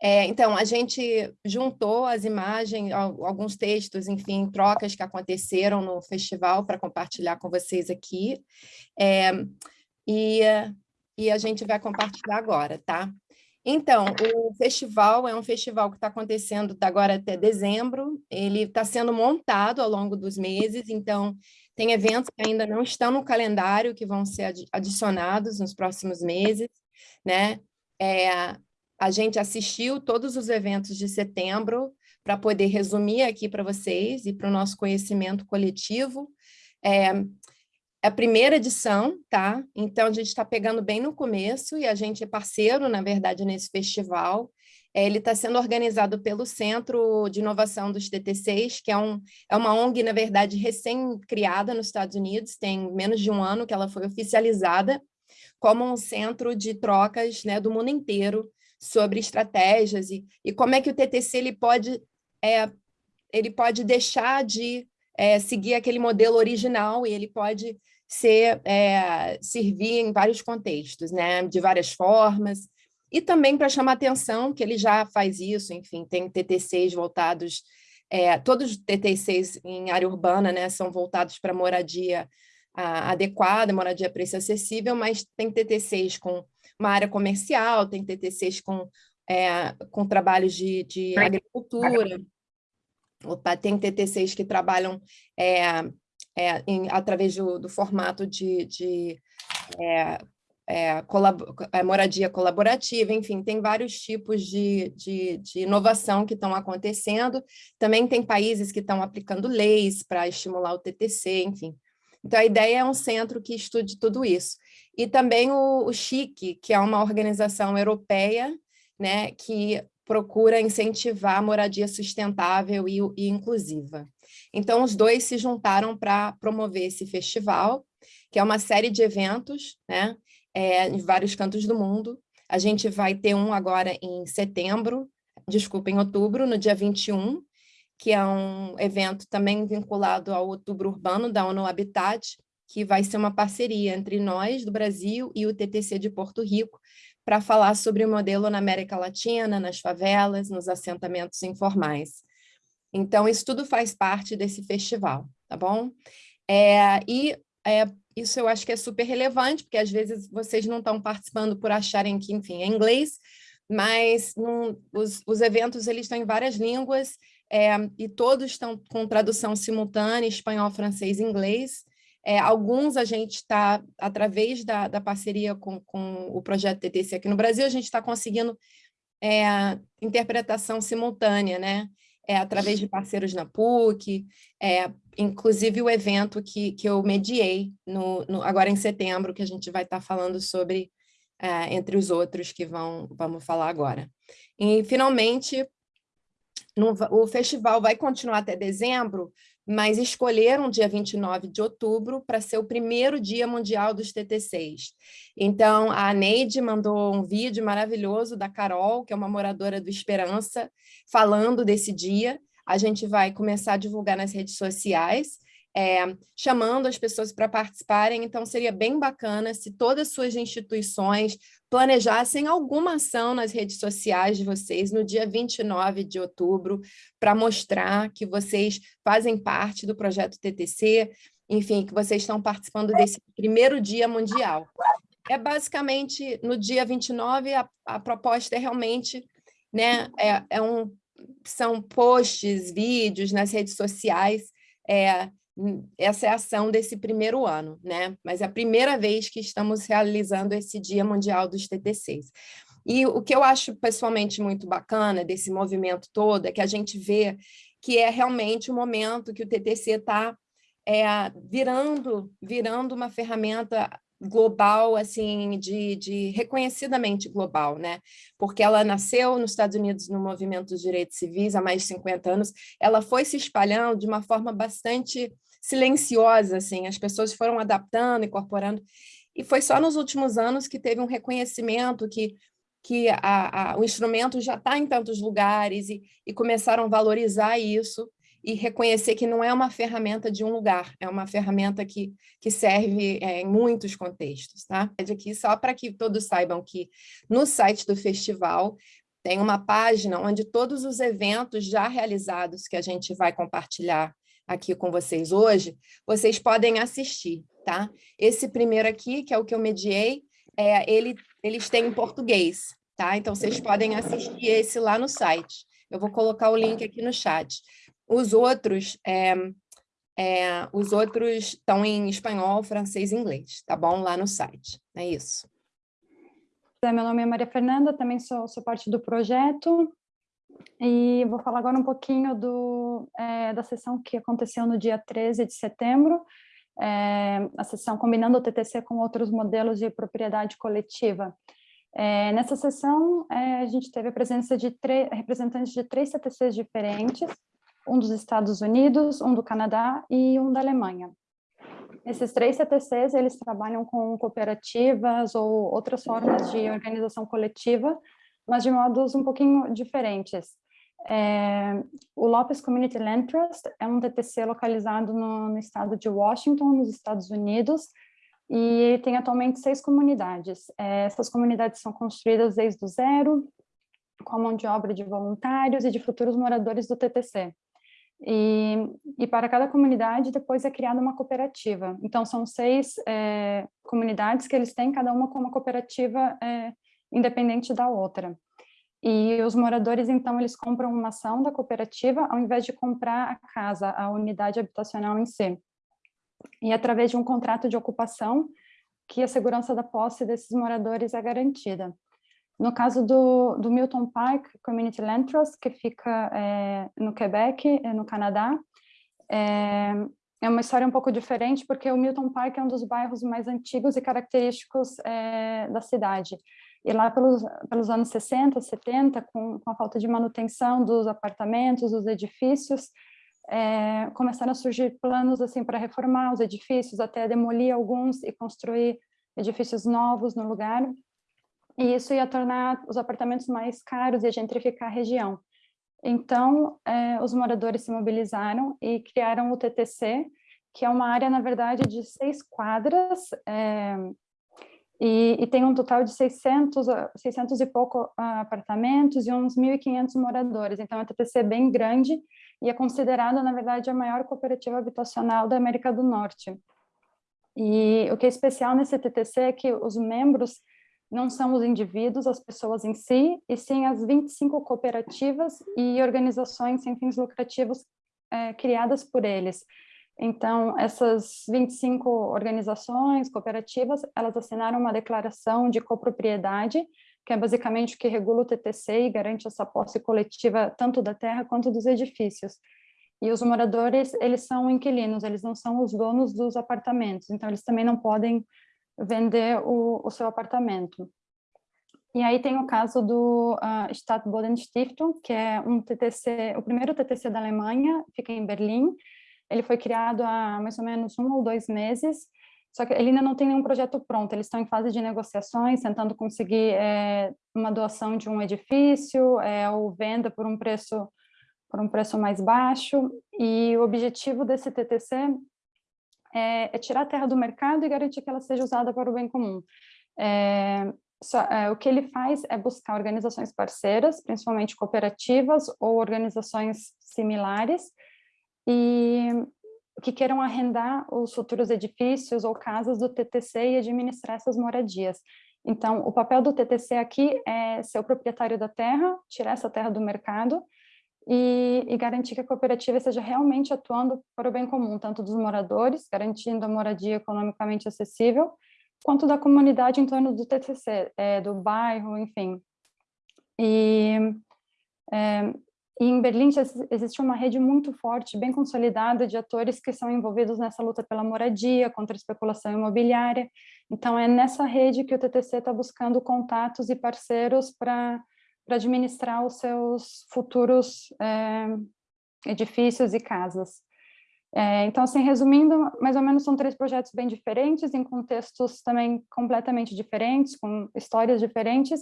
É, então, a gente juntou as imagens, alguns textos, enfim, trocas que aconteceram no festival para compartilhar com vocês aqui. É, e, e a gente vai compartilhar agora, tá? Então, o festival é um festival que está acontecendo agora até dezembro, ele está sendo montado ao longo dos meses, então tem eventos que ainda não estão no calendário, que vão ser adicionados nos próximos meses, né? É, a gente assistiu todos os eventos de setembro para poder resumir aqui para vocês e para o nosso conhecimento coletivo. É, é a primeira edição, tá? Então, a gente está pegando bem no começo e a gente é parceiro, na verdade, nesse festival. É, ele está sendo organizado pelo Centro de Inovação dos TTCs, que é, um, é uma ONG, na verdade, recém-criada nos Estados Unidos, tem menos de um ano que ela foi oficializada como um centro de trocas né, do mundo inteiro sobre estratégias e, e como é que o TTC ele pode, é, ele pode deixar de é, seguir aquele modelo original e ele pode ser, é, servir em vários contextos, né, de várias formas, e também para chamar atenção que ele já faz isso, enfim, tem TTCs voltados, é, todos os TTCs em área urbana né, são voltados para moradia a, adequada, moradia a preço acessível, mas tem TTCs com uma área comercial, tem TTCs com, é, com trabalhos de, de agricultura, Opa, tem TTCs que trabalham é, é, em, através do, do, formato de, de é, é, colab é, moradia colaborativa, enfim, tem vários tipos de, de, de inovação que estão acontecendo. Também tem países que estão aplicando leis para estimular o TTC, enfim. Então, a ideia é um centro que estude tudo isso. E também o, o CHIC, que é uma organização europeia, né, que procura incentivar a moradia sustentável e, e inclusiva. Então, os dois se juntaram para promover esse festival, que é uma série de eventos, né, é, em vários cantos do mundo. A gente vai ter um agora em setembro, desculpa, em outubro, no dia 21, que é um evento também vinculado ao Outubro Urbano da ONU Habitat, que vai ser uma parceria entre nós do Brasil e o TTC de Porto Rico, para falar sobre o modelo na América Latina, nas favelas, nos assentamentos informais. Então, isso tudo faz parte desse festival, tá bom? É, e é, isso eu acho que é super relevante, porque às vezes vocês não estão participando por acharem que, enfim, é inglês, mas num, os, os eventos eles estão em várias línguas, é, e todos estão com tradução simultânea, espanhol, francês inglês. É, alguns a gente está, através da, da parceria com, com o projeto TTC aqui no Brasil, a gente está conseguindo é, interpretação simultânea, né? É, através de parceiros na PUC, é, inclusive o evento que, que eu mediei no, no, agora em setembro, que a gente vai estar tá falando sobre, é, entre os outros que vão, vamos falar agora. E, finalmente, no, o festival vai continuar até dezembro, mas escolheram dia 29 de outubro para ser o primeiro dia mundial dos TTCs. Então, a Neide mandou um vídeo maravilhoso da Carol, que é uma moradora do Esperança, falando desse dia. A gente vai começar a divulgar nas redes sociais, é, chamando as pessoas para participarem, então seria bem bacana se todas as suas instituições planejassem alguma ação nas redes sociais de vocês no dia 29 de outubro, para mostrar que vocês fazem parte do projeto TTC, enfim, que vocês estão participando desse primeiro dia mundial. É basicamente, no dia 29, a, a proposta é realmente, né, é, é um, são posts, vídeos nas redes sociais, é, essa é a ação desse primeiro ano, né? Mas é a primeira vez que estamos realizando esse Dia Mundial dos TTCs. E o que eu acho pessoalmente muito bacana desse movimento todo é que a gente vê que é realmente o momento que o TTC está é, virando, virando uma ferramenta global, assim, de, de reconhecidamente global, né? Porque ela nasceu nos Estados Unidos no movimento dos direitos civis há mais de 50 anos, ela foi se espalhando de uma forma bastante silenciosa, assim, as pessoas foram adaptando, incorporando, e foi só nos últimos anos que teve um reconhecimento que, que a, a, o instrumento já está em tantos lugares e, e começaram a valorizar isso e reconhecer que não é uma ferramenta de um lugar, é uma ferramenta que, que serve é, em muitos contextos. Tá? Aqui só para que todos saibam que no site do festival tem uma página onde todos os eventos já realizados que a gente vai compartilhar aqui com vocês hoje, vocês podem assistir, tá? Esse primeiro aqui, que é o que eu mediei, é, ele, eles têm em português, tá? Então, vocês podem assistir esse lá no site. Eu vou colocar o link aqui no chat. Os outros, é, é, os outros estão em espanhol, francês e inglês, tá bom? Lá no site. É isso. Meu nome é Maria Fernanda, também sou, sou parte do projeto. E vou falar agora um pouquinho do, é, da sessão que aconteceu no dia 13 de setembro, é, a sessão combinando o TTC com outros modelos de propriedade coletiva. É, nessa sessão, a gente teve a presença de representantes de três TTCs diferentes, um dos Estados Unidos, um do Canadá e um da Alemanha. Esses três CTCs, eles trabalham com cooperativas ou outras formas de organização coletiva, mas de modos um pouquinho diferentes. É, o Lopes Community Land Trust é um TTC localizado no, no, estado de Washington, nos Estados Unidos, e tem atualmente seis comunidades. É, essas comunidades são construídas desde o zero, com a mão de obra de voluntários e de futuros moradores do TTC. E, e para cada comunidade depois é criada uma cooperativa. Então são seis é, comunidades que eles têm, cada uma com uma cooperativa é, independente da outra. E os moradores, então, eles compram uma ação da cooperativa ao invés de comprar a casa, a unidade habitacional em si. E através de um contrato de ocupação, que a segurança da posse desses moradores é garantida. No caso do, do Milton Park Community Land Trust, que fica é, no Quebec, é, no Canadá, é, é, uma história um pouco diferente, porque o Milton Park é um dos bairros mais antigos e característicos da cidade. E lá pelos, pelos anos 60, 70, com, com a falta de manutenção dos apartamentos, dos edifícios, é, começaram a surgir planos assim para reformar os edifícios, até demolir alguns e construir edifícios novos no lugar. E isso ia tornar os apartamentos mais caros e gentrificar a região. Então, é, os moradores se mobilizaram e criaram o TTC, que é uma área, na verdade, de seis quadras, é, e, e, tem um total de 600, 600 e pouco apartamentos e uns 1.500 moradores. Então, é um TTC bem grande e é considerada, na verdade, a maior cooperativa habitacional da América do Norte. E o que é especial nesse TTC é que os membros não são os indivíduos, as pessoas em si, e sim as 25 cooperativas e organizações sem fins lucrativos é, criadas por eles. Então, essas 25 organizações, cooperativas, elas assinaram uma declaração de copropriedade, que é basicamente o que regula o TTC e garante essa posse coletiva tanto da terra quanto dos edifícios. E os moradores, eles são inquilinos, eles não são os donos dos apartamentos, então eles também não podem vender o, o seu apartamento. E aí tem o caso do uh, Stadtbodenstiftung, que é um TTC, o primeiro TTC da Alemanha, fica em Berlim. Ele foi criado há mais ou menos um ou dois meses, só que ele ainda não tem nenhum projeto pronto, eles estão em fase de negociações, tentando conseguir é, uma doação de um edifício, é, ou venda por um preço por um preço mais baixo, e o objetivo desse TTC é, é, tirar a terra do mercado e garantir que ela seja usada para o bem comum. Só, é, o que ele faz é buscar organizações parceiras, principalmente cooperativas ou organizações similares, e que queiram arrendar os futuros edifícios ou casas do TTC e administrar essas moradias. Então, o papel do TTC aqui é ser o proprietário da terra, tirar essa terra do mercado e, e, garantir que a cooperativa esteja realmente atuando para o bem comum, tanto dos moradores, garantindo a moradia economicamente acessível, quanto da comunidade em torno do TCC, é, do bairro, enfim. E, é, e em Berlim existe uma rede muito forte, bem consolidada, de atores que são envolvidos nessa luta pela moradia, contra a especulação imobiliária. Então, é nessa rede que o TTC está buscando contatos e parceiros para para administrar os seus futuros é, edifícios e casas. É, então, assim, resumindo, mais ou menos são três projetos bem diferentes, em contextos também completamente diferentes, com histórias diferentes,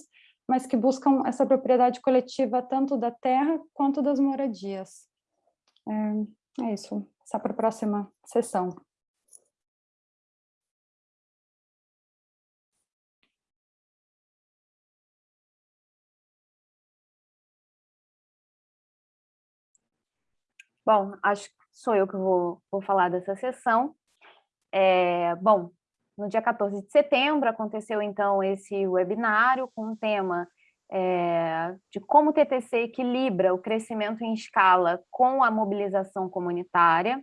mas que buscam essa propriedade coletiva tanto da terra quanto das moradias. É, é isso, passar para a próxima sessão. Bom, acho que sou eu que vou, vou falar dessa sessão. É, bom, no dia 14 de setembro aconteceu então esse webinário com o tema é, de como o TTC equilibra o crescimento em escala com a mobilização comunitária.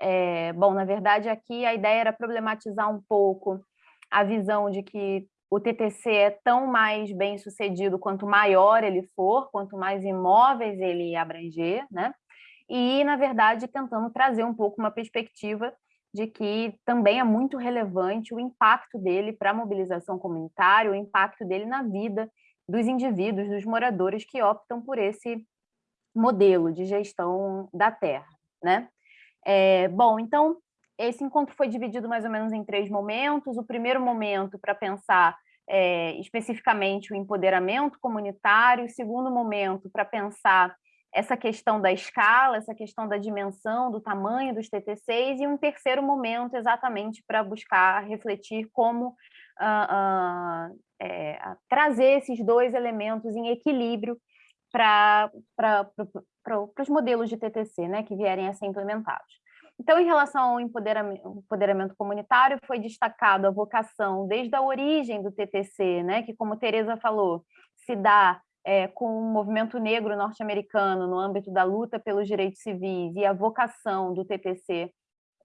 É, bom, na verdade aqui a ideia era problematizar um pouco a visão de que o TTC é tão mais bem sucedido quanto maior ele for, quanto mais imóveis ele abranger, né? E, na verdade, tentando trazer um pouco uma perspectiva de que também é muito relevante o impacto dele para a mobilização comunitária, o impacto dele na vida dos indivíduos, dos moradores que optam por esse modelo de gestão da terra, né? É, bom, então, esse encontro foi dividido mais ou menos em três momentos. O primeiro momento para pensar é, especificamente o empoderamento comunitário, o segundo momento para pensar essa questão da escala, essa questão da dimensão, do tamanho dos TTCs, e um terceiro momento exatamente para buscar refletir como uh, uh, é, trazer esses dois elementos em equilíbrio para os modelos de TTC né, que vierem a ser implementados. Então, em relação ao empoderamento, empoderamento, comunitário, foi destacado a vocação desde a origem do TTC, né, que, como Tereza falou, se dá é, com o movimento negro norte-americano no âmbito da luta pelos direitos civis e a vocação do TTC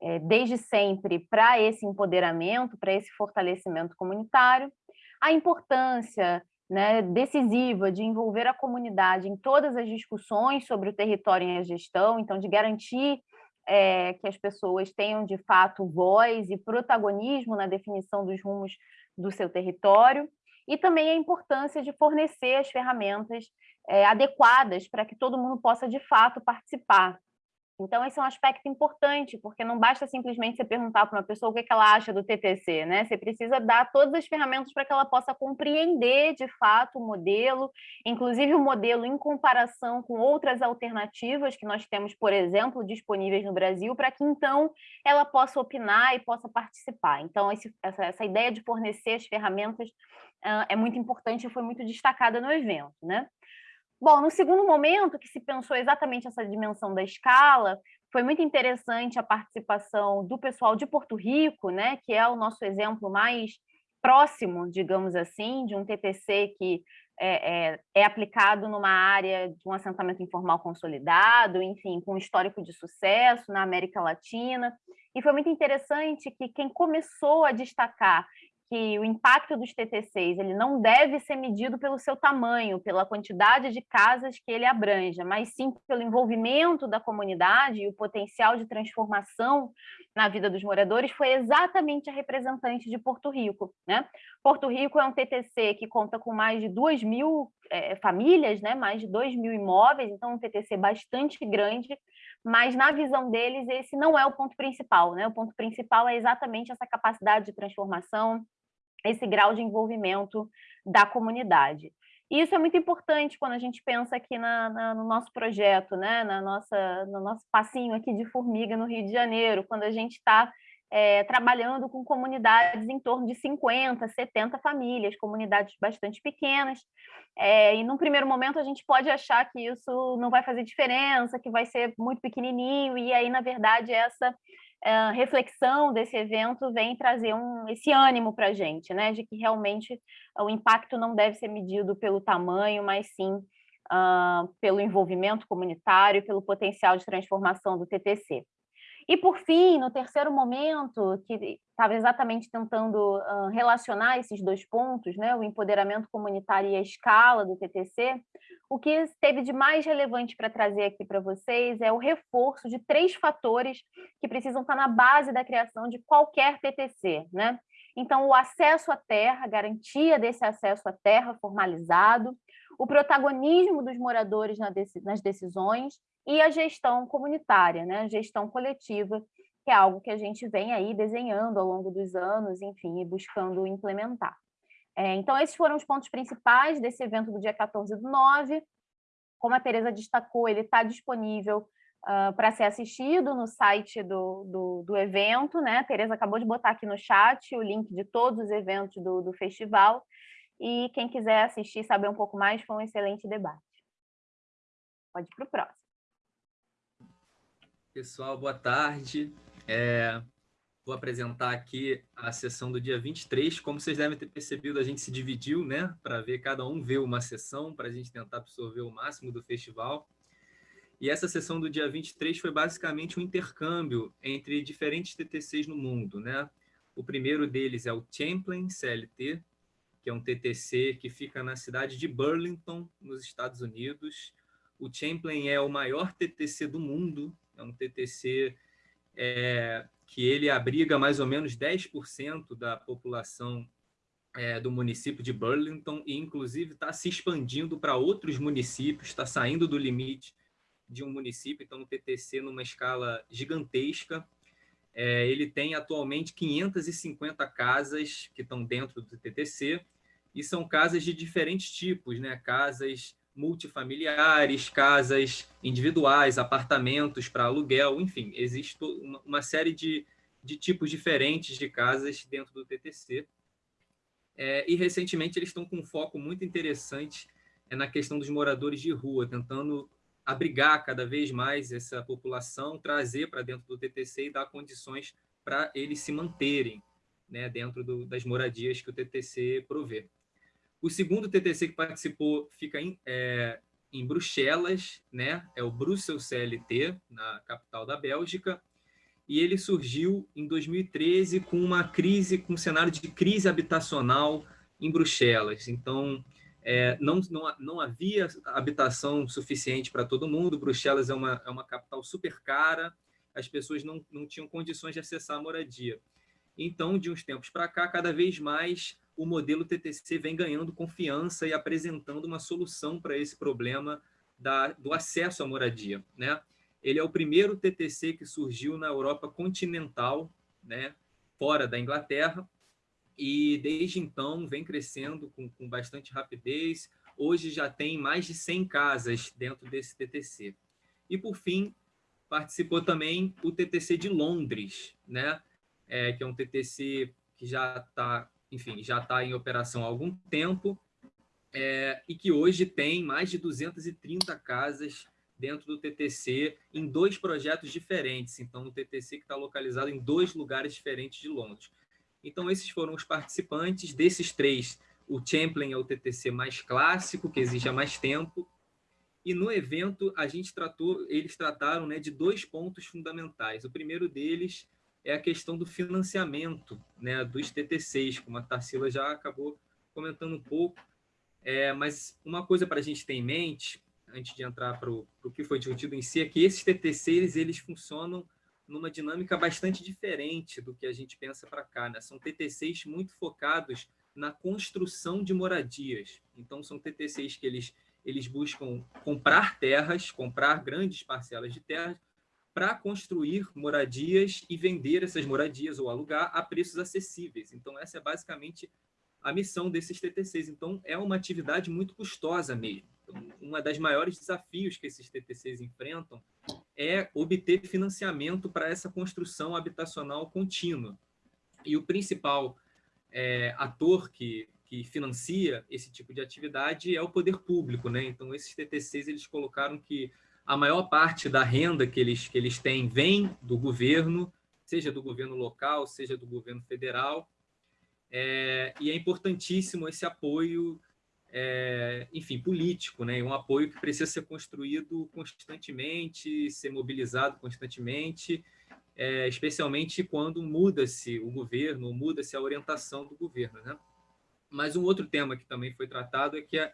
é, desde sempre para esse empoderamento, para esse fortalecimento comunitário, a importância né, decisiva de envolver a comunidade em todas as discussões sobre o território e a gestão, então de garantir é, que as pessoas tenham, de fato, voz e protagonismo na definição dos rumos do seu território, e também a importância de fornecer as ferramentas é, adequadas para que todo mundo possa, de fato, participar então, esse é um aspecto importante, porque não basta simplesmente você perguntar para uma pessoa o que, ela acha do TTC, né? Você precisa dar todas as ferramentas para que ela possa compreender, de fato, o modelo, inclusive o modelo em comparação com outras alternativas que nós temos, por exemplo, disponíveis no Brasil, para que, então, ela possa opinar e possa participar. Então, esse, essa, essa ideia de fornecer as ferramentas uh, é muito importante e foi muito destacada no evento, né? Bom, no segundo momento, que se pensou exatamente essa dimensão da escala, foi muito interessante a participação do pessoal de Porto Rico, né, que é o nosso exemplo mais próximo, digamos assim, de um TTC que é, é, é, aplicado numa área de um assentamento informal consolidado, enfim, com histórico de sucesso na América Latina. E foi muito interessante que quem começou a destacar que o impacto dos TTCs ele não deve ser medido pelo seu tamanho, pela quantidade de casas que ele abranja, mas sim pelo envolvimento da comunidade e o potencial de transformação na vida dos moradores, foi exatamente a representante de Porto Rico. Né? Porto Rico é um TTC que conta com mais de 2 mil é, famílias, né? mais de 2 mil imóveis, então um TTC bastante grande, mas na visão deles esse não é o ponto principal. Né? O ponto principal é exatamente essa capacidade de transformação, esse grau de envolvimento da comunidade. E isso é muito importante quando a gente pensa aqui na, na, no nosso projeto, né? na nossa, no nosso passinho aqui de formiga no Rio de Janeiro, quando a gente está é, trabalhando com comunidades em torno de 50, 70 famílias, comunidades bastante pequenas, é, e num primeiro momento a gente pode achar que isso não vai fazer diferença, que vai ser muito pequenininho, e aí, na verdade, essa reflexão desse evento vem trazer um, esse ânimo para a gente, né, de que realmente o impacto não deve ser medido pelo tamanho, mas sim uh, pelo envolvimento comunitário, pelo potencial de transformação do TTC. E, por fim, no terceiro momento, que estava exatamente tentando uh, relacionar esses dois pontos, né, o empoderamento comunitário e a escala do TTC, o que teve de mais relevante para trazer aqui para vocês é o reforço de três fatores que precisam estar na base da criação de qualquer TTC. Né? Então, o acesso à terra, garantia desse acesso à terra formalizado, o protagonismo dos moradores nas decisões e a gestão comunitária, né? a gestão coletiva, que é algo que a gente vem aí desenhando ao longo dos anos, enfim, e buscando implementar. É, então, esses foram os pontos principais desse evento do dia 14 do 9. Como a Tereza destacou, ele está disponível uh, para ser assistido no site do, do, do, evento. Né? A Tereza acabou de botar aqui no chat o link de todos os eventos do, do festival. E quem quiser assistir e saber um pouco mais, foi um excelente debate. Pode ir para o próximo. Pessoal, boa tarde. É, vou apresentar aqui a sessão do dia 23. Como vocês devem ter percebido, a gente se dividiu, né? Para ver, cada um ver uma sessão, para a gente tentar absorver o máximo do festival. E essa sessão do dia 23 foi basicamente um intercâmbio entre diferentes TTCs no mundo, né? O primeiro deles é o Champlain CLT, que é um TTC que fica na cidade de Burlington, nos Estados Unidos. O Champlain é o maior TTC do mundo, é um TTC é, que ele abriga mais ou menos 10% da população é, do município de Burlington e, inclusive, está se expandindo para outros municípios, está saindo do limite de um município, então, um TTC numa escala gigantesca. É, ele tem atualmente 550 casas que estão dentro do TTC, e são casas de diferentes tipos, né? casas multifamiliares, casas individuais, apartamentos para aluguel, enfim, existe uma, série de, de tipos diferentes de casas dentro do TTC. É, e, recentemente, eles estão com um foco muito interessante é, na questão dos moradores de rua, tentando abrigar cada vez mais essa população, trazer para dentro do TTC e dar condições para eles se manterem né, dentro do, das moradias que o TTC provê. O segundo TTC que participou fica em, é, em Bruxelas, né? é o Brussels CLT, na capital da Bélgica, e ele surgiu em 2013 com uma crise, com um cenário de crise habitacional em Bruxelas. Então, é, não, não, não havia habitação suficiente para todo mundo, Bruxelas é uma, é uma capital super cara, as pessoas não, não tinham condições de acessar a moradia. Então, de uns tempos para cá, cada vez mais o modelo TTC vem ganhando confiança e apresentando uma solução para esse problema da, do acesso à moradia. Né? Ele é o primeiro TTC que surgiu na Europa continental, né, fora da Inglaterra, e desde então vem crescendo com, com bastante rapidez. Hoje já tem mais de 100 casas dentro desse TTC. E, por fim, participou também o TTC de Londres, né? É, que é um TTC que já está enfim, já está em operação há algum tempo é, e que hoje tem mais de 230 casas dentro do TTC em dois projetos diferentes. Então, o TTC que está localizado em dois lugares diferentes de Londres. Então, esses foram os participantes. Desses três, o Champlain é o TTC mais clássico, que exige há mais tempo. E no evento, a gente tratou, eles trataram né, de dois pontos fundamentais. O primeiro deles é a questão do financiamento né, dos TTCs, como a Tarsila já acabou comentando um pouco. É, mas uma coisa para a gente ter em mente, antes de entrar para o que foi discutido em si, é que esses TTCs eles funcionam numa dinâmica bastante diferente do que a gente pensa para cá. Né? São TTCs muito focados na construção de moradias. Então, são TTCs que eles, eles buscam comprar terras, comprar grandes parcelas de terras, para construir moradias e vender essas moradias ou alugar a preços acessíveis. Então, essa é basicamente a missão desses TTCs. Então, é uma atividade muito custosa mesmo. Então, uma das maiores desafios que esses TTCs enfrentam é obter financiamento para essa construção habitacional contínua. E o principal é, ator que, que financia esse tipo de atividade é o poder público. Né? Então, esses TTCs eles colocaram que a maior parte da renda que eles, que eles têm vem do governo, seja do governo local, seja do governo federal, é, e é importantíssimo esse apoio, é, enfim, político, né? um apoio que precisa ser construído constantemente, ser mobilizado constantemente, é, especialmente quando muda-se o governo, muda-se a orientação do governo. Né? Mas um outro tema que também foi tratado é que a,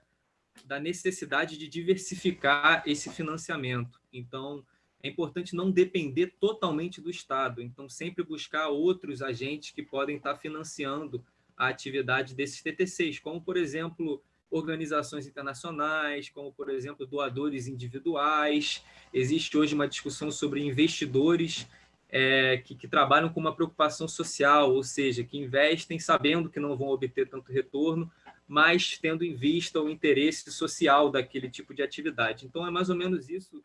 da necessidade de diversificar esse financiamento. Então, é importante não depender totalmente do Estado. Então, sempre buscar outros agentes que podem estar financiando a atividade desses TTCs, como, por exemplo, organizações internacionais, como, por exemplo, doadores individuais. Existe hoje uma discussão sobre investidores é, que, que, trabalham com uma preocupação social, ou seja, que investem sabendo que não vão obter tanto retorno, mas tendo em vista o interesse social daquele tipo de atividade. Então, é mais ou menos isso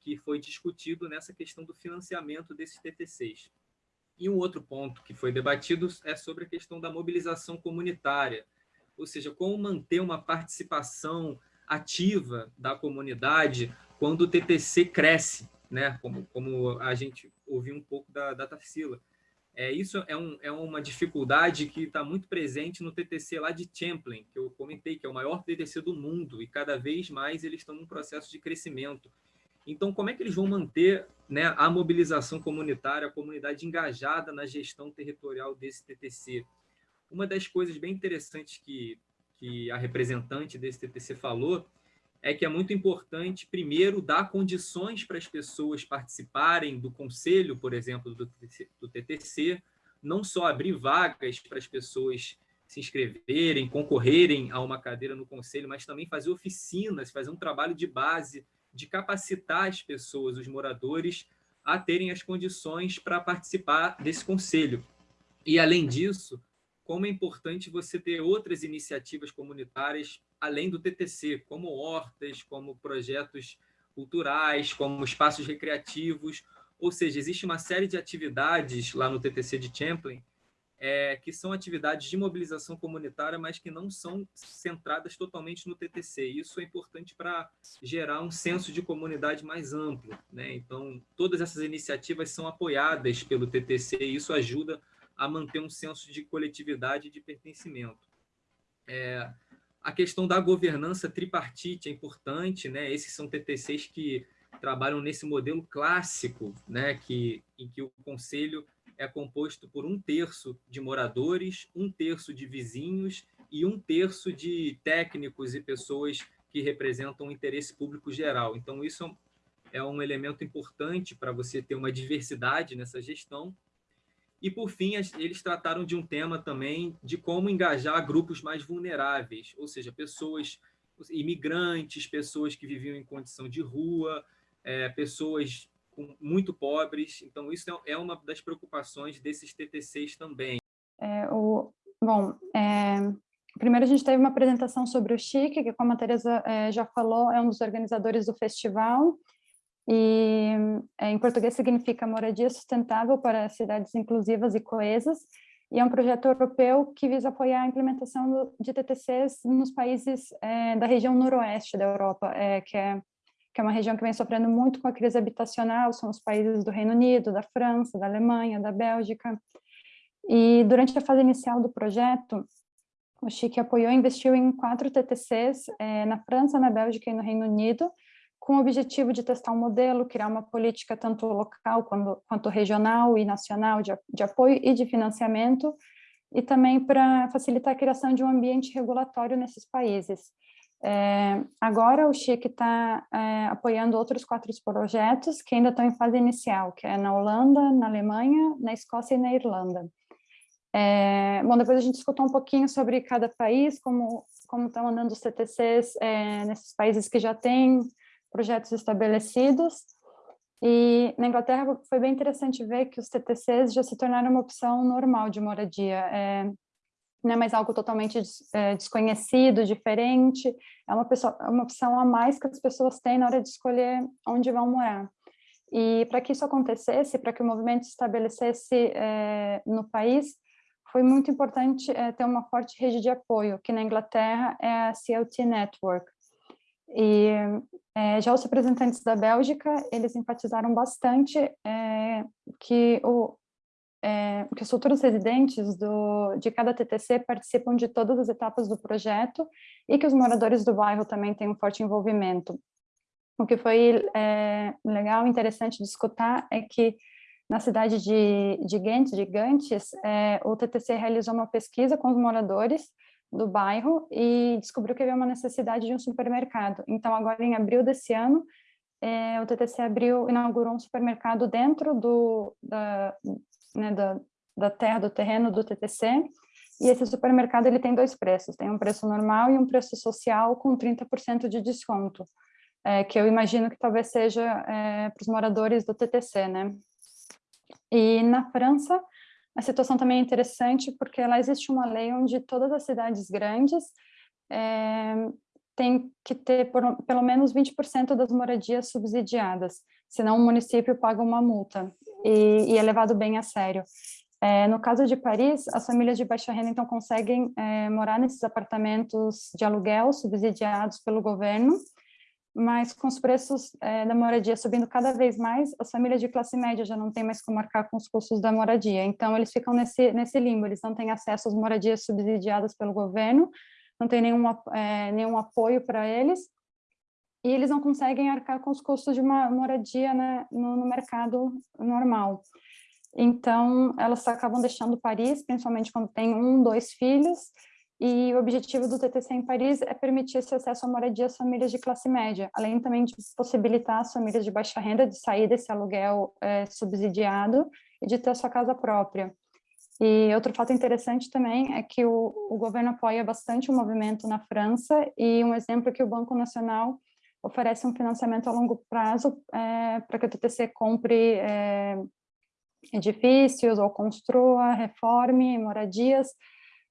que foi discutido nessa questão do financiamento desses TTCs. E um outro ponto que foi debatido é sobre a questão da mobilização comunitária, ou seja, como manter uma participação ativa da comunidade quando o TTC cresce. né? Como, como a gente ouviu um pouco da, da Tarsila. É, isso é, um, é uma dificuldade que está muito presente no TTC lá de Champlain, que eu comentei, que é o maior TTC do mundo, e cada vez mais eles estão num processo de crescimento. Então, como é que eles vão manter né, a mobilização comunitária, a comunidade engajada na gestão territorial desse TTC? Uma das coisas bem interessantes que, que a representante desse TTC falou é que é muito importante, primeiro, dar condições para as pessoas participarem do conselho, por exemplo, do TTC, não só abrir vagas para as pessoas se inscreverem, concorrerem a uma cadeira no conselho, mas também fazer oficinas, fazer um trabalho de base, de capacitar as pessoas, os moradores, a terem as condições para participar desse conselho. E, além disso, como é importante você ter outras iniciativas comunitárias além do TTC, como hortas, como projetos culturais, como espaços recreativos, ou seja, existe uma série de atividades lá no TTC de Champlain é, que são atividades de mobilização comunitária, mas que não são centradas totalmente no TTC. Isso é importante para gerar um senso de comunidade mais amplo. Né? Então, todas essas iniciativas são apoiadas pelo TTC e isso ajuda a manter um senso de coletividade e de pertencimento. É, a questão da governança tripartite é importante, né? Esses são TTCs que trabalham nesse modelo clássico, né? Que, em que o conselho é composto por um terço de moradores, um terço de vizinhos e um terço de técnicos e pessoas que representam o interesse público geral. Então, isso é um elemento importante para você ter uma diversidade nessa gestão e, por fim, eles trataram de um tema também de como engajar grupos mais vulneráveis, ou seja, pessoas imigrantes, pessoas que viviam em condição de rua, é, pessoas muito pobres. Então, isso é, é uma das preocupações desses TTCs também. É, o, bom, é, primeiro a gente teve uma apresentação sobre o Chique, que, como a Teresa é, já falou, é um dos organizadores do festival, e é, em português significa moradia sustentável para cidades inclusivas e coesas, e é um projeto europeu que visa apoiar a implementação de TTCs nos países é, da região noroeste da Europa, é, que, é, que é uma região que vem sofrendo muito com a crise habitacional, são os países do Reino Unido, da França, da Alemanha, da Bélgica. E durante a fase inicial do projeto, o Chique apoiou e investiu em quatro TTCs é, na França, na Bélgica e no Reino Unido, com o objetivo de testar um modelo, criar uma política tanto local quanto, quanto regional e nacional de, de apoio e de financiamento, e também para facilitar a criação de um ambiente regulatório nesses países. É, agora o Chic está é, apoiando outros quatro projetos que ainda estão em fase inicial, que é na Holanda, na Alemanha, na Escócia e na Irlanda. É, bom, depois a gente escutou um pouquinho sobre cada país, como, como estão andando os TTCs é, nesses países que já têm projetos estabelecidos. E na Inglaterra foi bem interessante ver que os TTCs já se tornaram uma opção normal de moradia. É, não é mais algo totalmente é, desconhecido, diferente, é uma, pessoa, é uma opção a mais que as pessoas têm na hora de escolher onde vão morar. E para que isso acontecesse, para que o movimento se estabelecesse é, no país, foi muito importante é, ter uma forte rede de apoio, que na Inglaterra é a CLT Network. E é, já os representantes da Bélgica, eles enfatizaram bastante é, que, o, é, que os futuros residentes do, de cada TTC participam de todas as etapas do projeto e que os moradores do bairro também têm um forte envolvimento. O que foi é, legal interessante de escutar é que na cidade de, de de Gantes, é, o TTC realizou uma pesquisa com os moradores do bairro e descobriu que havia uma necessidade de um supermercado. Então, agora em abril desse ano, é, o TTC abriu, inaugurou um supermercado dentro do, da, né, da, da terra, do terreno do TTC, e esse supermercado ele tem dois preços, tem um preço normal e um preço social com 30% de desconto, é, que eu imagino que talvez seja é, para os moradores do TTC, né? E na França, a situação também é interessante porque lá existe uma lei onde todas as cidades grandes é, têm que ter por, pelo menos 20% das moradias subsidiadas, senão o município paga uma multa e, e é levado bem a sério. É, no caso de Paris, as famílias de baixa renda então conseguem é, morar nesses apartamentos de aluguel subsidiados pelo governo mas com os preços é, da moradia subindo cada vez mais, as famílias de classe média já não têm mais como arcar com os custos da moradia, então eles ficam nesse, nesse limbo, eles não têm acesso às moradias subsidiadas pelo governo, não tem nenhum, é, nenhum apoio para eles, e eles não conseguem arcar com os custos de uma moradia né, no, no mercado normal. Então, elas acabam deixando Paris, principalmente quando tem um, dois filhos, e o objetivo do TTC em Paris é permitir esse acesso à moradia às famílias de classe média, além também de possibilitar às famílias de baixa renda de sair desse aluguel é, subsidiado e de ter a sua casa própria. E outro fato interessante também é que o, o governo apoia bastante o movimento na França e um exemplo é que o Banco Nacional oferece um financiamento a longo prazo é, para que o TTC compre é, edifícios ou construa, reforme moradias,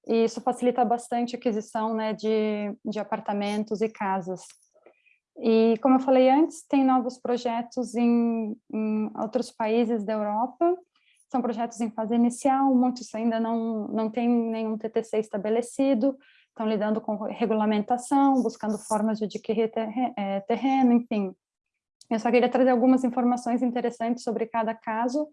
e isso facilita bastante a aquisição né, de, de apartamentos e casas. E, como eu falei antes, tem novos projetos em, em outros países da Europa, são projetos em fase inicial, muitos ainda não, não têm nenhum TTC estabelecido, estão lidando com regulamentação, buscando formas de adquirir é, terreno, enfim. Eu só queria trazer algumas informações interessantes sobre cada caso.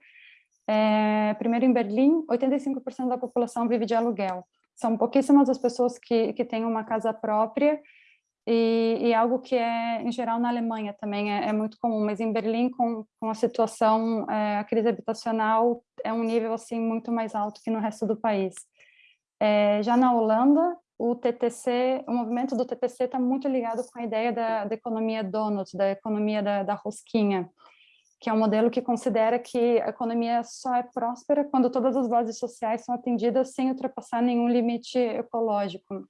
É, primeiro, em Berlim, 85% da população vive de aluguel. São pouquíssimas as pessoas que, que têm uma casa própria, e, e, algo que é, em geral, na Alemanha também é, é muito comum, mas em Berlim, com, com a situação, é, a crise habitacional é um nível, assim, muito mais alto que no resto do país. É, já na Holanda, o TTC, o movimento do TTC está muito ligado com a ideia da, da economia donut, da economia da, da rosquinha, que é um modelo que considera que a economia só é próspera quando todas as bases sociais são atendidas sem ultrapassar nenhum limite ecológico.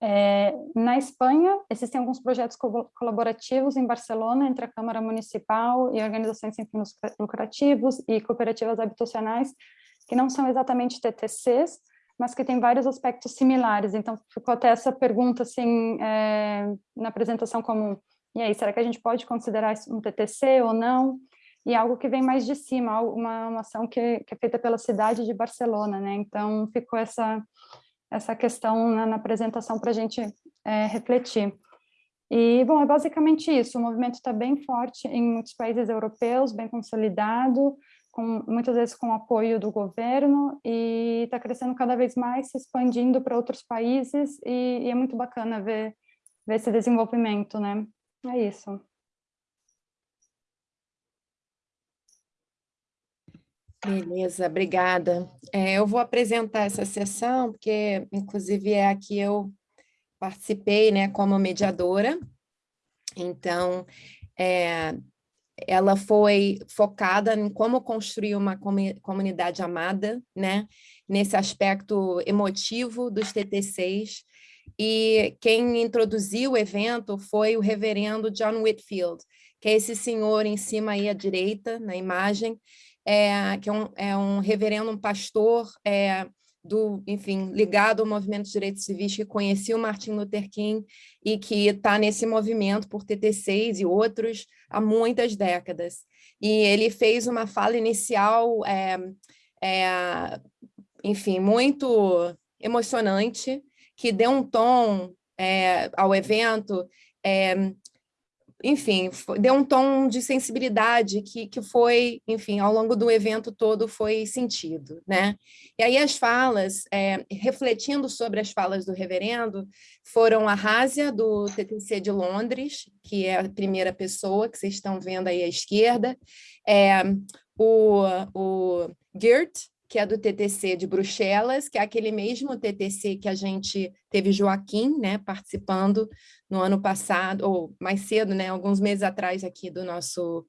É, na Espanha, existem alguns projetos co colaborativos em Barcelona, entre a Câmara Municipal e organizações sem fins lucrativos e cooperativas habitacionais, que não são exatamente TTCs, mas que tem vários aspectos similares. Então, ficou até essa pergunta, assim, é, na apresentação como, e aí, será que a gente pode considerar isso um TTC ou não? E algo que vem mais de cima, uma, uma ação que, que é feita pela cidade de Barcelona, né? Então, ficou essa, essa questão na, na apresentação para a gente é, refletir. E, bom, é basicamente isso, o movimento está bem forte em muitos países europeus, bem consolidado, com, muitas vezes com apoio do governo, e está crescendo cada vez mais, se expandindo para outros países, e, e, é muito bacana ver, ver esse desenvolvimento, né? É isso. Beleza, obrigada. É, eu vou apresentar essa sessão, porque, inclusive, é a que eu participei né, como mediadora. Então, é, ela foi focada em como construir uma comunidade amada, né? nesse aspecto emotivo dos TTCs, e quem introduziu o evento foi o reverendo John Whitfield, que é esse senhor em cima aí à direita, na imagem, é, que é um, é um reverendo, um pastor é, do, enfim, ligado ao movimento de direitos civis, que conhecia o Martin Luther King e que está nesse movimento por TT6 e outros há muitas décadas. E ele fez uma fala inicial, é, é, enfim, muito emocionante, que deu um tom é, ao evento é, enfim, deu um tom de sensibilidade que, que foi, enfim, ao longo do evento todo foi sentido, né? E aí as falas, é, refletindo sobre as falas do reverendo, foram a Rásia, do TTC de Londres, que é a primeira pessoa que vocês estão vendo aí à esquerda, é, o, o Geert, que é do TTC de Bruxelas, que é aquele mesmo TTC que a gente teve Joaquim, né, participando no ano passado, ou mais cedo, né, alguns meses atrás aqui do nosso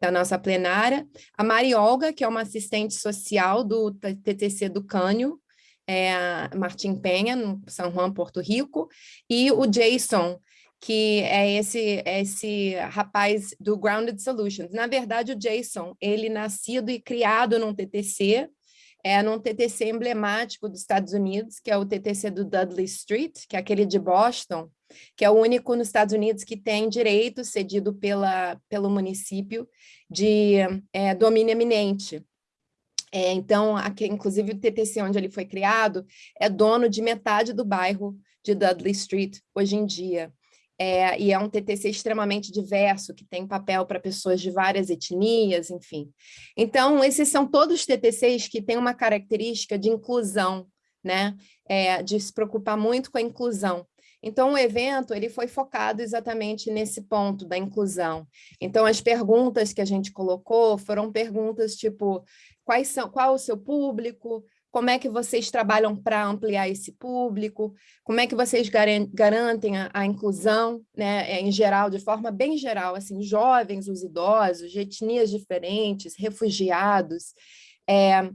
da nossa plenária, a Mari Olga, que é uma assistente social do TTC do Cânio, é Martim Penha, no São Juan, Porto Rico, e o Jason, que é esse, esse rapaz do Grounded Solutions. Na verdade, o Jason, ele nascido e criado num TTC, é num TTC emblemático dos Estados Unidos, que é o TTC do Dudley Street, que é aquele de Boston, que é o único nos Estados Unidos que tem direito cedido pela, pelo município de é, domínio eminente. É, então, aqui, inclusive o TTC onde ele foi criado é dono de metade do bairro de Dudley Street hoje em dia. É, e é um TTC extremamente diverso, que tem papel para pessoas de várias etnias, enfim. Então, esses são todos TTCs que têm uma característica de inclusão, né? É, de se preocupar muito com a inclusão. Então, o evento ele foi focado exatamente nesse ponto da inclusão. Então, as perguntas que a gente colocou foram perguntas tipo, quais são, qual o seu público, como é que vocês trabalham para ampliar esse público, como é que vocês garantem a, a, inclusão, né, é, em geral, de forma bem geral, assim, jovens, os idosos, etnias diferentes, refugiados, é,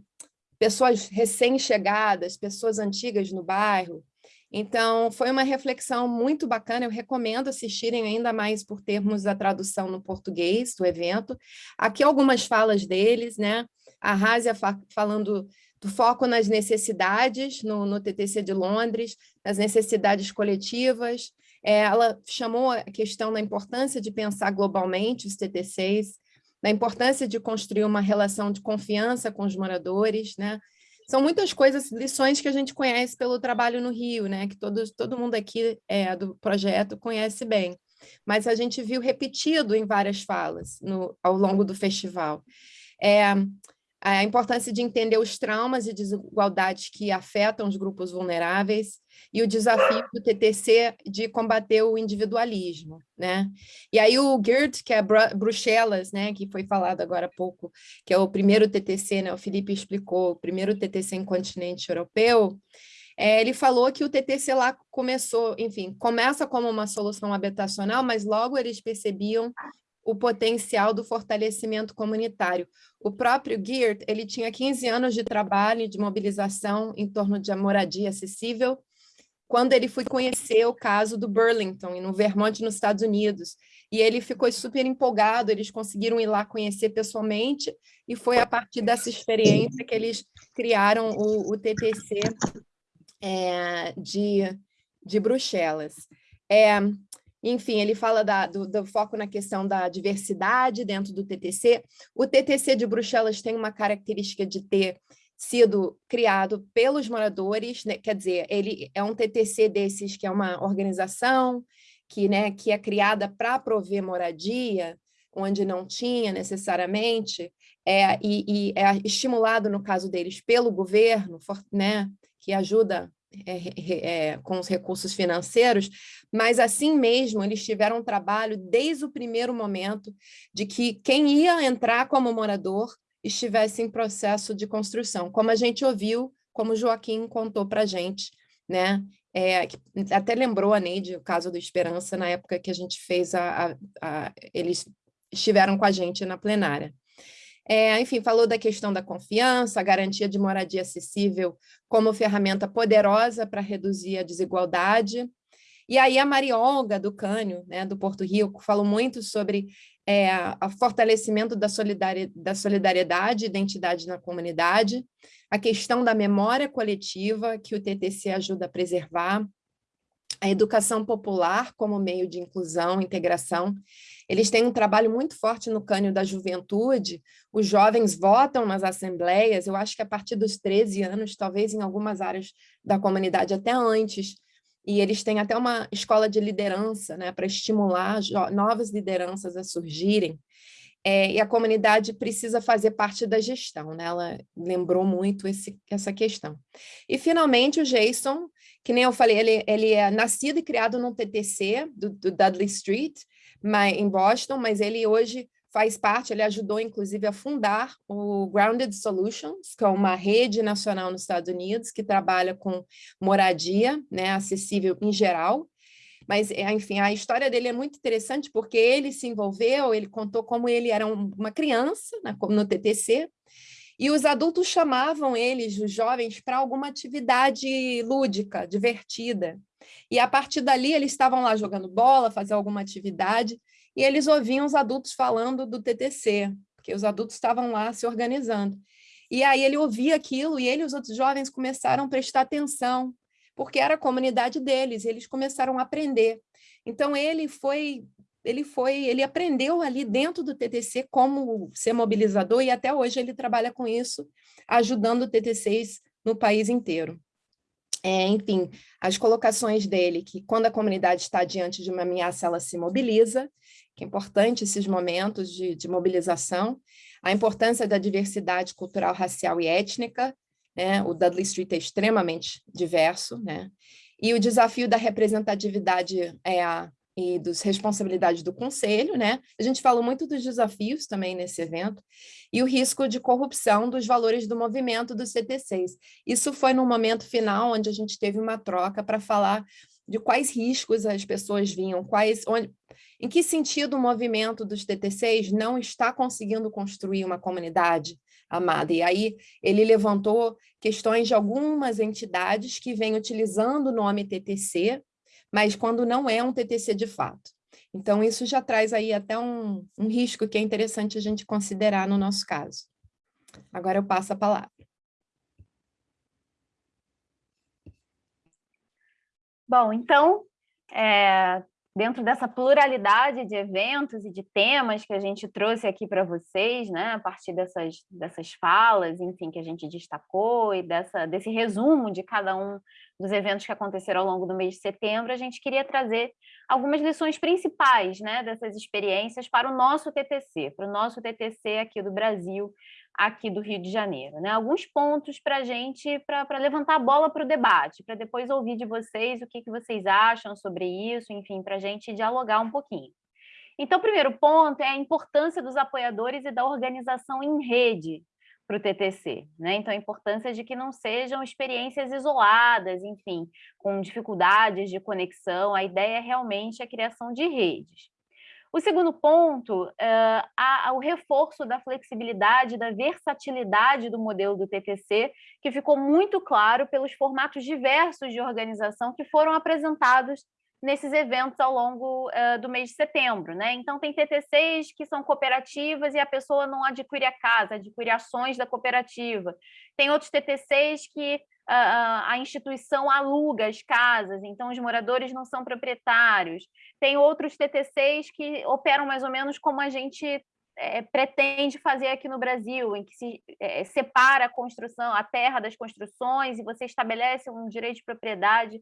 pessoas recém-chegadas, pessoas antigas no bairro, então, foi uma reflexão muito bacana, eu recomendo assistirem ainda mais por termos a tradução no português do evento. Aqui algumas falas deles, né? A fa falando do foco nas necessidades no, no TTC de Londres, nas necessidades coletivas. É, ela chamou a questão da importância de pensar globalmente os TTCs, da importância de construir uma relação de confiança com os moradores, né? são muitas coisas, lições que a gente conhece pelo trabalho no Rio, né? Que todo, todo mundo aqui é, do projeto conhece bem. Mas a gente viu repetido em várias falas no, ao longo do festival. É, a importância de entender os traumas e desigualdades que afetam os grupos vulneráveis e o desafio do TTC de combater o individualismo, né? E aí o GERD, que é Bruxelas, né, que foi falado agora há pouco, que é o primeiro TTC, né, o Felipe explicou, o primeiro TTC em continente europeu, é, ele falou que o TTC lá começou, enfim, começa como uma solução habitacional, mas logo eles percebiam o potencial do fortalecimento comunitário. O próprio Geert, ele tinha 15 anos de trabalho de mobilização em torno de moradia acessível, quando ele foi conhecer o caso do Burlington, no Vermont, nos Estados Unidos. E ele ficou super empolgado, eles conseguiram ir lá conhecer pessoalmente, e foi a partir dessa experiência que eles criaram o, o TTC é, de, de Bruxelas. É, enfim, ele fala da, do, do, foco na questão da diversidade dentro do TTC. O TTC de Bruxelas tem uma característica de ter sido criado pelos moradores, né? quer dizer, ele é um TTC desses que é uma organização que, né, que é criada para prover moradia, onde não tinha necessariamente, é, e, e é estimulado, no caso deles, pelo governo, né, que ajuda é, é, com os recursos financeiros, mas assim mesmo eles tiveram um trabalho desde o primeiro momento de que quem ia entrar como morador estivesse em processo de construção, como a gente ouviu, como o Joaquim contou para a gente, né? É, até lembrou a Neide o caso do Esperança na época que a gente fez a, a, a eles estiveram com a gente na plenária. É, enfim, falou da questão da confiança, a garantia de moradia acessível como ferramenta poderosa para reduzir a desigualdade. E aí a Mariolga, do Cânio, né, do Porto Rico, falou muito sobre é, o fortalecimento da, solidari da solidariedade e identidade na comunidade, a questão da memória coletiva, que o TTC ajuda a preservar, a educação popular como meio de inclusão, integração. Eles têm um trabalho muito forte no cânio da juventude, os jovens votam nas assembleias, eu acho que a partir dos 13 anos, talvez em algumas áreas da comunidade até antes, e eles têm até uma escola de liderança, né, para estimular novas lideranças a surgirem. É, e a comunidade precisa fazer parte da gestão, né? Ela lembrou muito esse, essa questão. E, finalmente, o Jason, que nem eu falei, ele, ele é nascido e criado no TTC, do, do Dudley Street, mas, em Boston, mas ele hoje faz parte, ele ajudou, inclusive, a fundar o Grounded Solutions, que é uma rede nacional nos Estados Unidos que trabalha com moradia né, acessível em geral, mas, é, enfim, a história dele é muito interessante porque ele se envolveu, ele contou como ele era uma criança né, no TTC, e os adultos chamavam eles, os jovens, para alguma atividade lúdica, divertida. E a partir dali eles estavam lá jogando bola, fazer alguma atividade, e eles ouviam os adultos falando do TTC, porque os adultos estavam lá se organizando. E aí ele ouvia aquilo e ele e os outros jovens começaram a prestar atenção porque era a comunidade deles, eles começaram a aprender. Então ele foi ele foi, ele aprendeu ali dentro do TTC como ser mobilizador e até hoje ele trabalha com isso, ajudando TTCs no país inteiro. é, enfim, as colocações dele, que quando a comunidade está diante de uma ameaça, ela se mobiliza, que é importante esses momentos de, de mobilização, a importância da diversidade cultural, racial e étnica, né? o Dudley Street é extremamente diverso, né? e o desafio da representatividade é e das responsabilidades do conselho, né? A gente falou muito dos desafios também nesse evento, e o risco de corrupção dos valores do movimento dos CTCs. Isso foi no momento final, onde a gente teve uma troca para falar de quais riscos as pessoas vinham, quais, onde, em que sentido o movimento dos TTCs não está conseguindo construir uma comunidade amada. E aí ele levantou questões de algumas entidades que vêm utilizando o nome TTC mas quando não é um TTC de fato. Então, isso já traz aí até um, um risco que é interessante a gente considerar no nosso caso. Agora eu passo a palavra. Bom, então, é, dentro dessa pluralidade de eventos e de temas que a gente trouxe aqui para vocês, né, a partir dessas, dessas falas, enfim, que a gente destacou e dessa, desse resumo de cada um dos eventos que aconteceram ao longo do mês de setembro, a gente queria trazer algumas lições principais né, dessas experiências para o nosso TTC, para o nosso TTC aqui do Brasil, aqui do Rio de Janeiro. Né? Alguns pontos para a gente, para levantar a bola para o debate, para depois ouvir de vocês o que, que vocês acham sobre isso, enfim, para a gente dialogar um pouquinho. Então, o primeiro ponto é a importância dos apoiadores e da organização em rede para o TTC. Né? Então, a importância de que não sejam experiências isoladas, enfim, com dificuldades de conexão. A ideia é realmente a criação de redes. O segundo ponto, uh, o reforço da flexibilidade, da versatilidade do modelo do TTC, que ficou muito claro pelos formatos diversos de organização que foram apresentados nesses eventos ao longo uh, do mês de setembro. Né? Então, tem TTCs que são cooperativas e a pessoa não adquire a casa, adquire ações da cooperativa. Tem outros TTCs que a, a instituição aluga as casas, então os moradores não são proprietários. Tem outros TTCs que operam mais ou menos como a gente é, pretende fazer aqui no Brasil, em que se é, separa a construção, a terra das construções, e você estabelece um direito de propriedade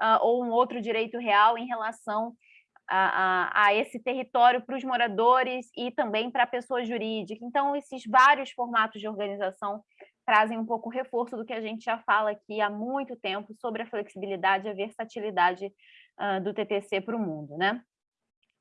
uh, ou um outro direito real em relação a, a, a esse território para os moradores e também para a pessoa jurídica. Então, esses vários formatos de organização trazem um pouco o reforço do que a gente já fala aqui há muito tempo sobre a flexibilidade e a versatilidade uh, do TTC para o mundo. Né?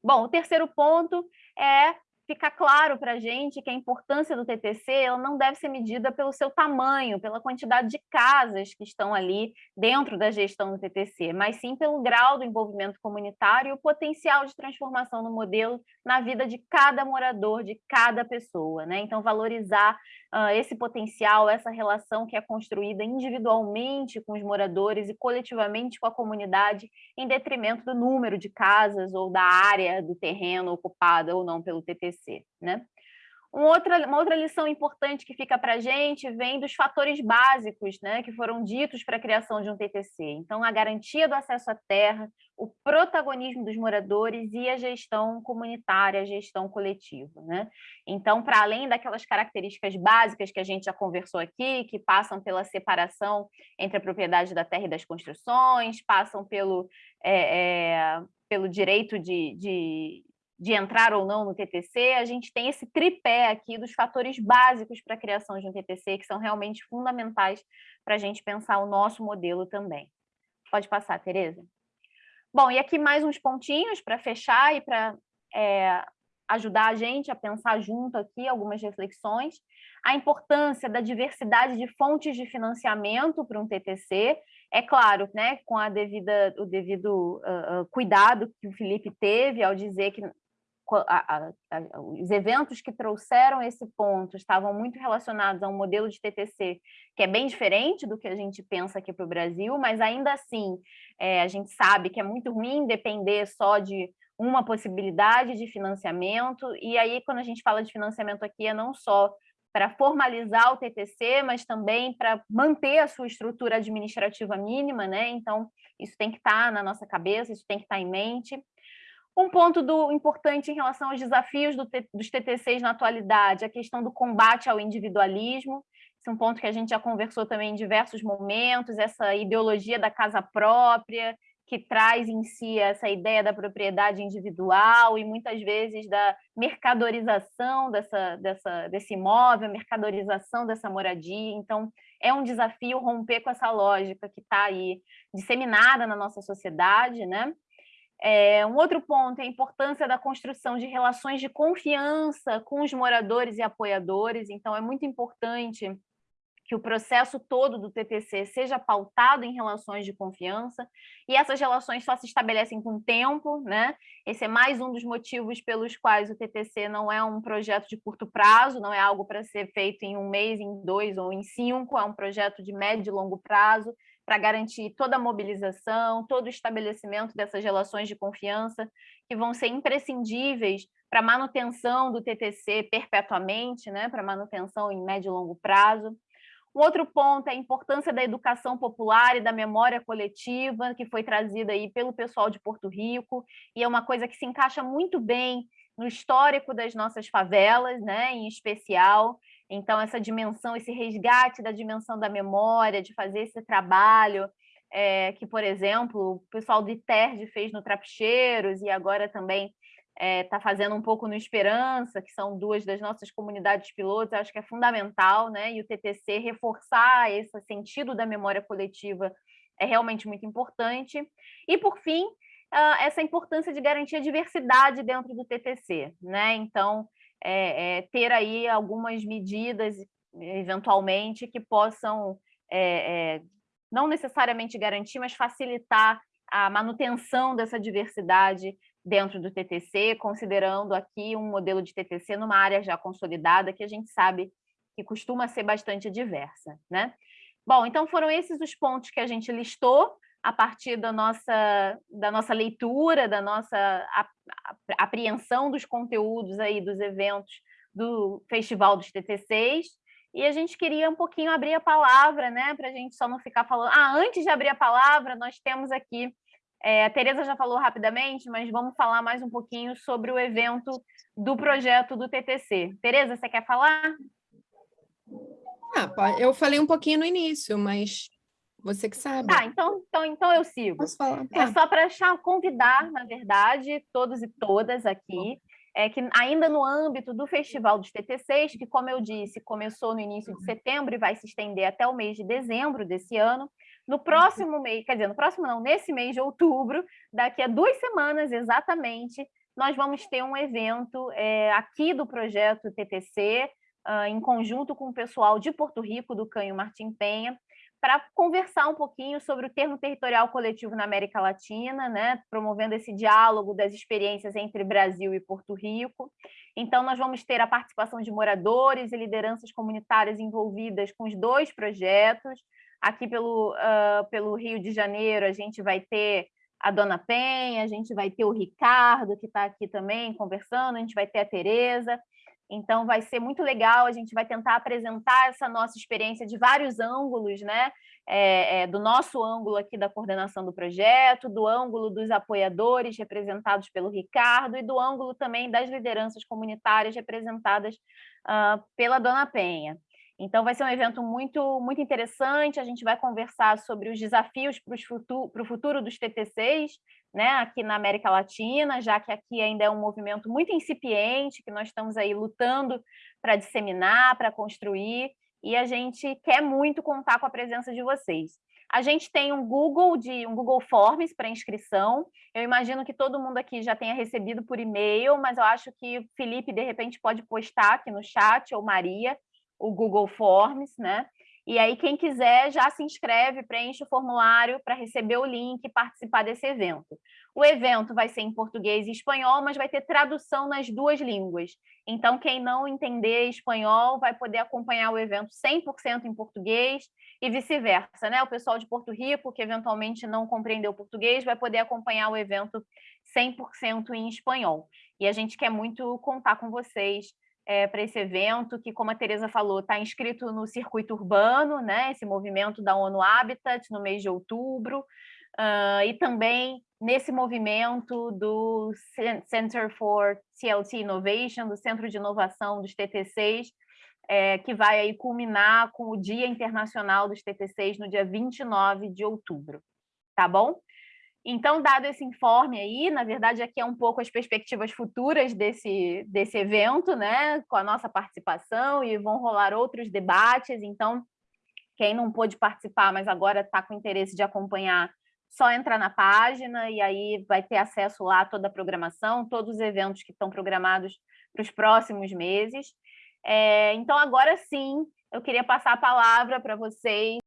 Bom, o terceiro ponto é fica claro para a gente que a importância do TTC ela não deve ser medida pelo seu tamanho, pela quantidade de casas que estão ali dentro da gestão do TTC, mas sim pelo grau do envolvimento comunitário e o potencial de transformação no modelo na vida de cada morador, de cada pessoa. Né? Então, valorizar uh, esse potencial, essa relação que é construída individualmente com os moradores e coletivamente com a comunidade, em detrimento do número de casas ou da área do terreno ocupada ou não pelo TTC. Né? Um outra, uma outra lição importante que fica para a gente vem dos fatores básicos né, que foram ditos para a criação de um TTC. Então, a garantia do acesso à terra, o protagonismo dos moradores e a gestão comunitária, a gestão coletiva. Né? Então, para além daquelas características básicas que a gente já conversou aqui, que passam pela separação entre a propriedade da terra e das construções, passam pelo, é, é, pelo direito de, de de entrar ou não no TTC, a gente tem esse tripé aqui dos fatores básicos para a criação de um TTC, que são realmente fundamentais para a gente pensar o nosso modelo também. Pode passar, Tereza. Bom, e aqui mais uns pontinhos para fechar e para é, ajudar a gente a pensar junto aqui algumas reflexões. A importância da diversidade de fontes de financiamento para um TTC, é claro, né, com a devida, o devido uh, cuidado que o Felipe teve ao dizer que a, a, os eventos que trouxeram esse ponto estavam muito relacionados a um modelo de TTC que é bem diferente do que a gente pensa aqui para o Brasil, mas ainda assim é, a gente sabe que é muito ruim depender só de uma possibilidade de financiamento, e aí quando a gente fala de financiamento aqui é não só para formalizar o TTC, mas também para manter a sua estrutura administrativa mínima, né? Então, isso tem que estar tá na nossa cabeça, isso tem que estar tá em mente. Um ponto do, importante em relação aos desafios do, dos TTCs na atualidade, a questão do combate ao individualismo. esse é um ponto que a gente já conversou também em diversos momentos, essa ideologia da casa própria, que traz em si essa ideia da propriedade individual e muitas vezes da mercadorização dessa, dessa, desse imóvel, mercadorização dessa moradia. Então, é um desafio romper com essa lógica que está aí disseminada na nossa sociedade, né? É, um outro ponto é a importância da construção de relações de confiança com os moradores e apoiadores. Então, é muito importante que o processo todo do TTC seja pautado em relações de confiança, e essas relações só se estabelecem com o tempo, né? Esse é mais um dos motivos pelos quais o TTC não é um projeto de curto prazo, não é algo para ser feito em um mês, em dois ou em cinco, é um projeto de médio e longo prazo, para garantir toda a mobilização, todo o estabelecimento dessas relações de confiança, que vão ser imprescindíveis para a manutenção do TTC perpetuamente, né? para manutenção em médio e longo prazo. Um outro ponto é a importância da educação popular e da memória coletiva, que foi trazida aí pelo pessoal de Porto Rico, e é uma coisa que se encaixa muito bem no histórico das nossas favelas, né, em especial. Então, essa dimensão, esse resgate da dimensão da memória, de fazer esse trabalho, é, que, por exemplo, o pessoal do ITERD fez no Trapicheiros, e agora também está é, tá fazendo um pouco no Esperança, que são duas das nossas comunidades pilotos, acho que é fundamental, né? E o TTC reforçar esse sentido da memória coletiva é realmente muito importante. E, por fim, uh, essa importância de garantir a diversidade dentro do TTC, né? Então, é, é, ter aí algumas medidas, eventualmente, que possam é, não necessariamente garantir, mas facilitar a manutenção dessa diversidade dentro do TTC, considerando aqui um modelo de TTC numa área já consolidada, que a gente sabe que costuma ser bastante diversa. Né? Bom, então foram esses os pontos que a gente listou a partir da nossa, da nossa leitura, da nossa apreensão dos conteúdos aí dos eventos do Festival dos TTCs, e a gente queria um pouquinho abrir a palavra, né, para a gente só não ficar falando... Ah, antes de abrir a palavra, nós temos aqui é, a Tereza já falou rapidamente, mas vamos falar mais um pouquinho sobre o evento do projeto do TTC. Tereza, você quer falar? Ah, eu falei um pouquinho no início, mas você que sabe. Tá, então, então, então eu sigo. Posso falar? É tá. só para convidar, na verdade, todos e todas aqui, é que ainda no âmbito do Festival dos TTCs, que, como eu disse, começou no início de setembro e vai se estender até o mês de dezembro desse ano, no próximo mês, quer dizer, no próximo não, nesse mês de outubro, daqui a duas semanas exatamente, nós vamos ter um evento é, aqui do projeto TTC, uh, ah, em conjunto com o pessoal de Porto Rico, do Canho Martim Penha, para conversar um pouquinho sobre o termo territorial coletivo na América Latina, né, promovendo esse diálogo das experiências entre Brasil e Porto Rico. Então, nós vamos ter a participação de moradores e lideranças comunitárias envolvidas com os dois projetos, Aqui pelo, uh, pelo Rio de Janeiro, a gente vai ter a Dona Penha, a gente vai ter o Ricardo, que está aqui também conversando, a gente vai ter a Tereza. Então, vai ser muito legal, a gente vai tentar apresentar essa nossa experiência de vários ângulos, né? É, é, do nosso ângulo aqui da coordenação do projeto, do ângulo dos apoiadores representados pelo Ricardo e do ângulo também das lideranças comunitárias representadas uh, pela Dona Penha. Então, vai ser um evento muito, muito interessante. A gente vai conversar sobre os desafios para, futuro, o futuro dos TTCs, né, aqui na América Latina, já que aqui ainda é um movimento muito incipiente, que nós estamos aí lutando para disseminar, para construir, e a gente quer muito contar com a presença de vocês. A gente tem um Google de um Google Forms para inscrição. Eu imagino que todo mundo aqui já tenha recebido por e-mail, mas eu acho que o Felipe de repente pode postar aqui no chat ou Maria o Google Forms, né? E aí, quem quiser já se inscreve, preenche o formulário para receber o link e participar desse evento. O evento vai ser em português e espanhol, mas vai ter tradução nas duas línguas. Então, quem não entender espanhol vai poder acompanhar o evento 100% em português e vice-versa, né? O pessoal de Porto Rico, que eventualmente não compreendeu português, vai poder acompanhar o evento 100% em espanhol. E a gente quer muito contar com vocês é, para esse evento, que, como a Tereza falou, está inscrito no circuito urbano, né, esse movimento da ONU Habitat, no mês de outubro, uh, e também nesse movimento do Center for TLT Innovation, do Centro de Inovação dos TTCs, é, que vai aí culminar com o Dia Internacional dos TTCs no dia 29 de outubro, tá bom? Então, dado esse informe aí, na verdade, aqui é um pouco as perspectivas futuras desse, desse evento, né, com a nossa participação, e vão rolar outros debates, então, quem não pôde participar, mas agora está com interesse de acompanhar, só entrar na página e aí vai ter acesso lá a toda a programação, todos os eventos que estão programados para os próximos meses. É, então, agora sim, eu queria passar a palavra para vocês